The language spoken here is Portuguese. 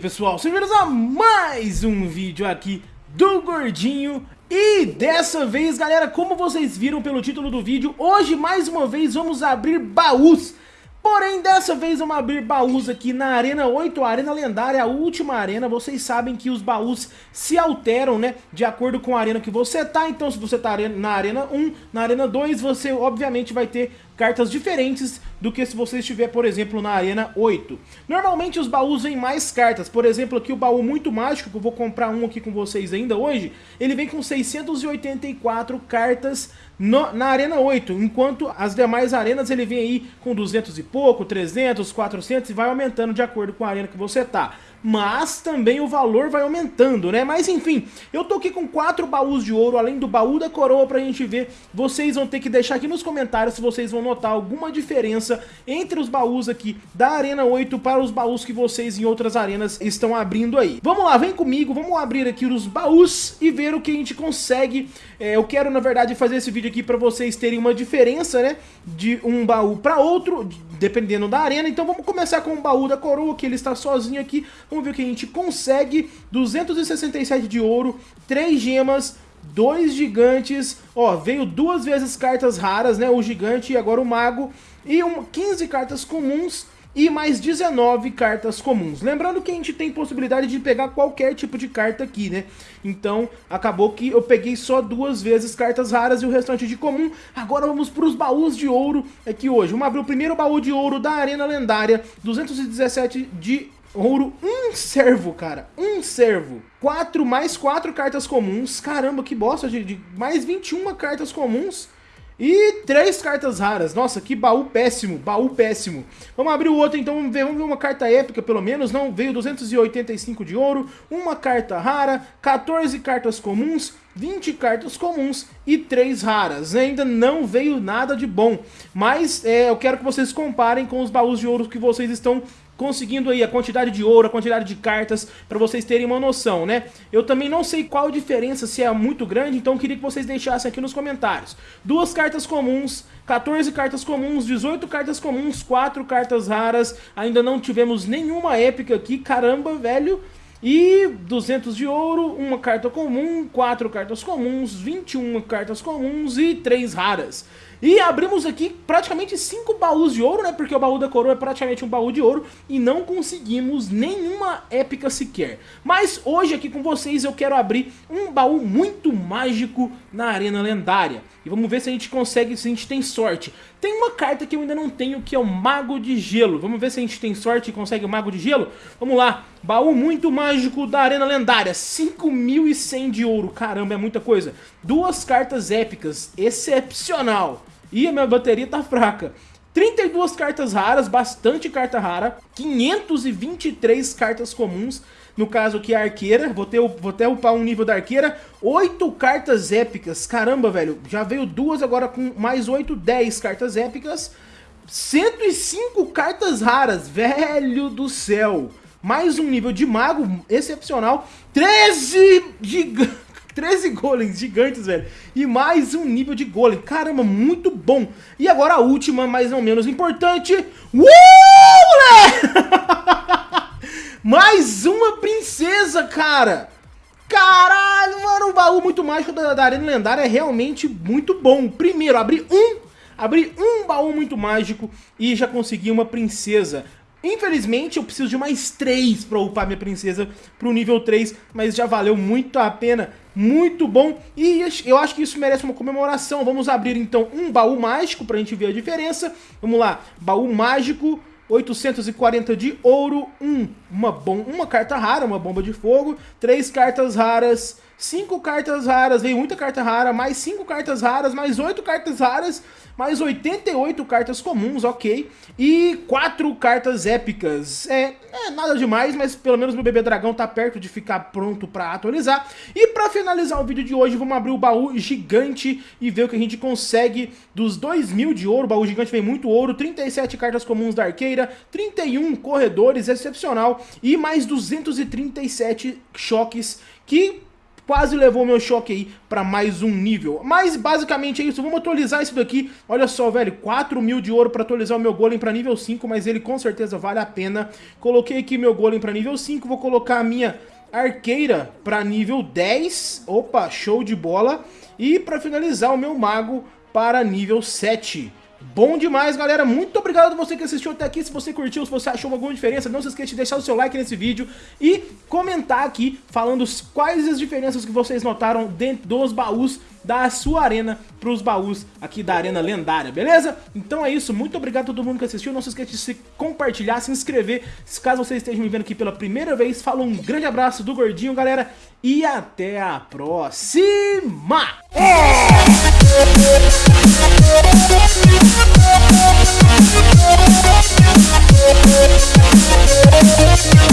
pessoal, sejam bem-vindos a mais um vídeo aqui do Gordinho E dessa vez galera, como vocês viram pelo título do vídeo, hoje mais uma vez vamos abrir baús Porém, dessa vez vamos abrir baús aqui na Arena 8, a Arena Lendária, a última arena. Vocês sabem que os baús se alteram, né, de acordo com a arena que você tá. Então, se você tá na Arena 1, na Arena 2, você obviamente vai ter cartas diferentes do que se você estiver, por exemplo, na Arena 8. Normalmente os baús vêm mais cartas, por exemplo, aqui o baú muito mágico, que eu vou comprar um aqui com vocês ainda hoje, ele vem com 684 cartas no, na Arena 8, enquanto as demais arenas ele vem aí com 200 e pouco, 300, 400 e vai aumentando de acordo com a arena que você tá mas também o valor vai aumentando, né? Mas enfim, eu tô aqui com quatro baús de ouro, além do baú da coroa pra gente ver. Vocês vão ter que deixar aqui nos comentários se vocês vão notar alguma diferença entre os baús aqui da Arena 8 para os baús que vocês em outras arenas estão abrindo aí. Vamos lá, vem comigo, vamos abrir aqui os baús e ver o que a gente consegue. É, eu quero, na verdade, fazer esse vídeo aqui pra vocês terem uma diferença, né? De um baú pra outro, dependendo da arena. Então vamos começar com o baú da coroa, que ele está sozinho aqui. Vamos ver o que a gente consegue. 267 de ouro, 3 gemas, dois gigantes, ó, veio duas vezes cartas raras, né, o gigante e agora o mago, e um, 15 cartas comuns, e mais 19 cartas comuns. Lembrando que a gente tem possibilidade de pegar qualquer tipo de carta aqui, né? Então, acabou que eu peguei só duas vezes cartas raras e o restante de comum. Agora vamos para os baús de ouro aqui hoje. Vamos abrir o primeiro baú de ouro da Arena Lendária, 217 de ouro, um servo, cara, um servo. 4 mais 4 cartas comuns, caramba, que bosta, de, de mais 21 cartas comuns. E três cartas raras. Nossa, que baú péssimo, baú péssimo. Vamos abrir o outro então, vamos ver, vamos ver uma carta épica pelo menos. Não, veio 285 de ouro, uma carta rara, 14 cartas comuns, 20 cartas comuns e 3 raras. Ainda não veio nada de bom, mas é, eu quero que vocês comparem com os baús de ouro que vocês estão conseguindo aí a quantidade de ouro, a quantidade de cartas, para vocês terem uma noção, né? Eu também não sei qual a diferença, se é muito grande, então queria que vocês deixassem aqui nos comentários. Duas cartas comuns, 14 cartas comuns, 18 cartas comuns, 4 cartas raras, ainda não tivemos nenhuma épica aqui, caramba, velho... E 200 de ouro, uma carta comum, 4 cartas comuns, 21 cartas comuns e 3 raras. E abrimos aqui praticamente 5 baús de ouro, né? Porque o baú da coroa é praticamente um baú de ouro e não conseguimos nenhuma épica sequer. Mas hoje aqui com vocês eu quero abrir um baú muito mágico na arena lendária. E vamos ver se a gente consegue, se a gente tem sorte. Tem uma carta que eu ainda não tenho, que é o Mago de Gelo. Vamos ver se a gente tem sorte e consegue o Mago de Gelo? Vamos lá. Baú muito mágico da Arena Lendária. 5.100 de ouro. Caramba, é muita coisa. Duas cartas épicas. Excepcional. E a minha bateria tá fraca. 32 cartas raras, bastante carta rara. 523 cartas comuns no caso aqui a arqueira, vou, ter, vou até upar um nível da arqueira, 8 cartas épicas, caramba velho, já veio duas agora com mais 8, 10 cartas épicas, 105 cartas raras, velho do céu, mais um nível de mago excepcional, 13 gigantes. 13 golems gigantes, velho. E mais um nível de golem. Caramba, muito bom. E agora a última, mas não menos importante. Uh, Mais uma princesa, cara! Caralho, mano, o baú muito mágico da, da Arena Lendária é realmente muito bom. Primeiro, abri um, abri um baú muito mágico e já consegui uma princesa. Infelizmente, eu preciso de mais três para upar minha princesa pro nível 3, mas já valeu muito a pena, muito bom. E eu acho que isso merece uma comemoração. Vamos abrir, então, um baú mágico pra gente ver a diferença. Vamos lá, baú mágico 840 de ouro, um, uma, bom, uma carta rara, uma bomba de fogo, três cartas raras, cinco cartas raras, veio muita carta rara, mais cinco cartas raras, mais oito cartas raras, mais 88 cartas comuns, ok, e quatro cartas épicas. É, é nada demais, mas pelo menos meu bebê dragão tá perto de ficar pronto pra atualizar. E pra finalizar o vídeo de hoje, vamos abrir o baú gigante e ver o que a gente consegue dos 2 mil de ouro. O baú gigante vem muito ouro, 37 cartas comuns da arqueira, 31 corredores, excepcional, e mais 237 choques que quase levou meu choque aí pra mais um nível. Mas basicamente é isso, vamos atualizar isso daqui. Olha só, velho, 4 mil de ouro pra atualizar o meu golem pra nível 5, mas ele com certeza vale a pena. Coloquei aqui meu golem pra nível 5, vou colocar a minha arqueira para nível 10. Opa, show de bola. E para finalizar, o meu mago para nível 7. Bom demais, galera. Muito obrigado a você que assistiu até aqui. Se você curtiu, se você achou alguma diferença, não se esqueça de deixar o seu like nesse vídeo e comentar aqui falando quais as diferenças que vocês notaram dentro dos baús da sua arena para os baús aqui da arena lendária, beleza? Então é isso. Muito obrigado a todo mundo que assistiu. Não se esqueça de se compartilhar, se inscrever. Caso vocês estejam me vendo aqui pela primeira vez, falo um grande abraço do Gordinho, galera. E até a próxima! É! We'll be right back.